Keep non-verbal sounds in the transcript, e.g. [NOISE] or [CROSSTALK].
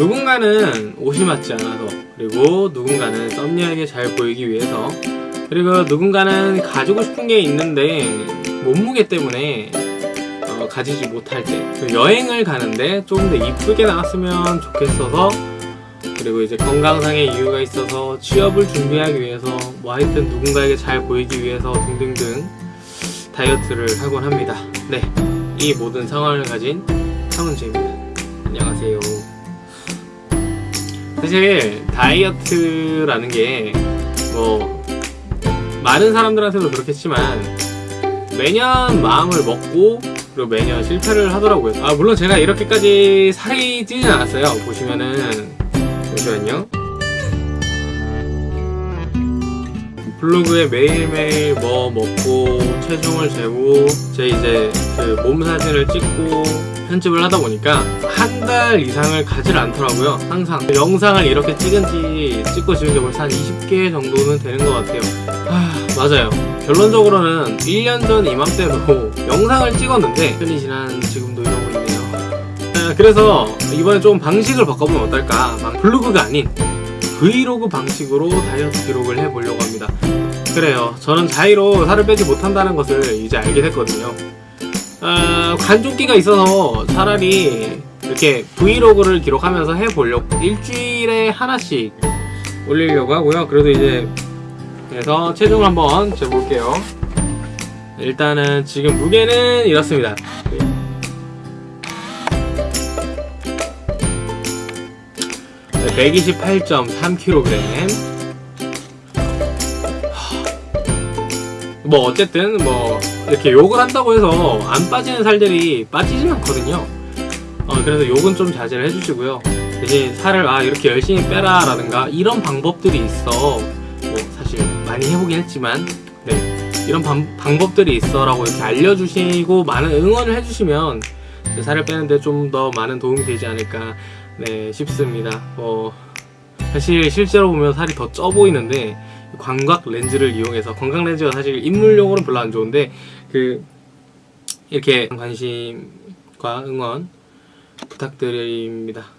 누군가는 옷이 맞지 않아서 그리고 누군가는 썸녀에게 잘 보이기 위해서 그리고 누군가는 가지고 싶은 게 있는데 몸무게 때문에 어, 가지지 못할 때그 여행을 가는데 조금 더 이쁘게 나왔으면 좋겠어서 그리고 이제 건강상의 이유가 있어서 취업을 준비하기 위해서 뭐 하여튼 누군가에게 잘 보이기 위해서 등등등 다이어트를 하곤 합니다. 네, 이 모든 상황을 가진 상훈지입니다. 안녕하세요. 사실 다이어트라는 게 뭐 많은 사람들한테도 그렇겠지만 매년 마음을 먹고 그리고 매년 실패를 하더라고요. 아 물론 제가 이렇게까지 살이 찌진 않았어요. 보시면은 잠시만요. 블로그에 매일매일 뭐 먹고 체중을 재고 제 이제 그 몸 사진을 찍고 편집을 하다 보니까 한 달 이상을 가질 않더라고요 항상. 영상을 이렇게 찍은 지 찍고 지은 게 벌써 한 20개 정도는 되는 것 같아요. 아 맞아요. 결론적으로는 1년 전 이맘때도 [LAUGHS] 영상을 찍었는데 편이 지난 지금도 이러고 있네요. 아, 그래서 이번에 좀 방식을 바꿔보면 어떨까? 막 블로그가 아닌 브이로그 방식으로 다이어트 기록을 해보려고 합니다. 그래요. 저는 자의로 살을 빼지 못한다는 것을 이제 알게 됐거든요. 어, 관종기가 있어서 차라리 이렇게 브이로그를 기록하면서 해보려고 일주일에 하나씩 올리려고 하고요. 그래도 이제 그래서 체중을 한번 재볼게요. 일단은 지금 무게는 이렇습니다 128.3kg 뭐 어쨌든 뭐 이렇게 욕을 한다고 해서 안 빠지는 살들이 빠지진 않거든요. 어, 그래서 욕은 좀 자제를 해주시고요. 대신 살을 아 이렇게 열심히 빼라 라든가 이런 방법들이 있어. 뭐 사실 많이 해보긴 했지만 네. 이런 방, 방법들이 있어 라고 이렇게 알려주시고 많은 응원을 해주시면 살을 빼는데 좀 더 많은 도움이 되지 않을까 네 싶습니다. 뭐 사실 실제로 보면 살이 더 쪄 보이는데 광각 렌즈를 이용해서 광각 렌즈가 사실 인물용으로는 별로 안 좋은데 그 이렇게 관심과 응원 부탁드립니다